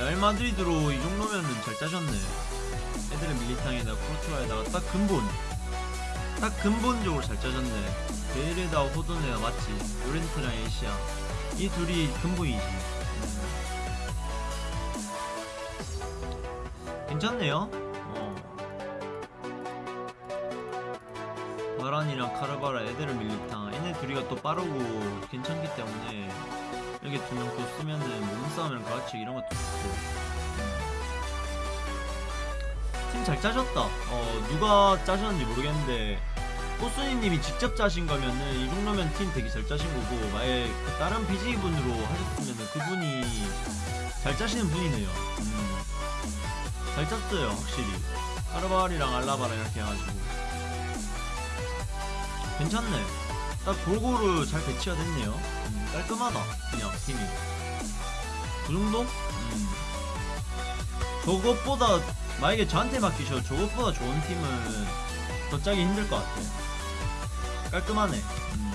마드리드로 이 정도면은 잘 짜셨네. 애들의 밀리탕에다가 코르투아에다가 딱 근본. 딱 근본적으로 잘 짜졌네. 베일에다 호돈에다 맞지. 요렌트랑 에시아. 이 둘이 근본이지. 음. 괜찮네요. 어. 바란이랑 카르바라, 에데르 밀리탕. 얘네 둘이가 또 빠르고 괜찮기 때문에 이렇게 두명 또 쓰면은 몸싸움이랑 가치 이런 것도 좋고. 팀 잘 짜셨다. 어, 누가 짜셨는지 모르겠는데, 꽃순이님이 직접 짜신 거면은, 이 정도면 팀 되게 잘 짜신 거고, 만약에 그 다른 BJ 분으로 하셨으면은 그분이 잘 짜시는 분이네요. 음. 잘 짰어요, 확실히. 카르바리랑 알라바랑 이렇게 해가지고. 괜찮네. 딱 골고루 잘 배치가 됐네요. 음, 깔끔하다, 그냥 팀이. 그 정도? 음. 저것보다 만약에 저한테 맡기셔 저것보다 좋은 팀은 더 짜기 힘들 것 같아 깔끔하네 음.